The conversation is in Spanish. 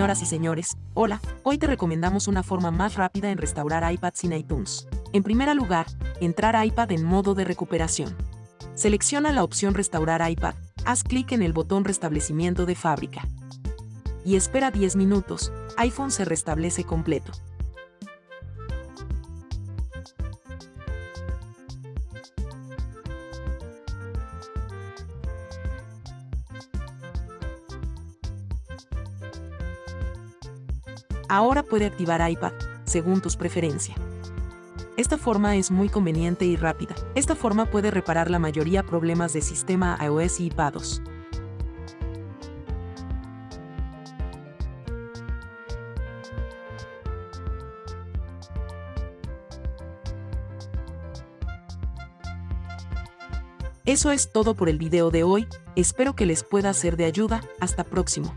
Señoras y señores, hola, hoy te recomendamos una forma más rápida en restaurar iPad sin iTunes. En primer lugar, entrar iPad en modo de recuperación. Selecciona la opción Restaurar iPad, haz clic en el botón Restablecimiento de fábrica. Y espera 10 minutos, iPhone se restablece completo. Ahora puede activar iPad, según tus preferencias. Esta forma es muy conveniente y rápida. Esta forma puede reparar la mayoría problemas de sistema iOS y iPadOS. Eso es todo por el video de hoy, espero que les pueda ser de ayuda, hasta próximo.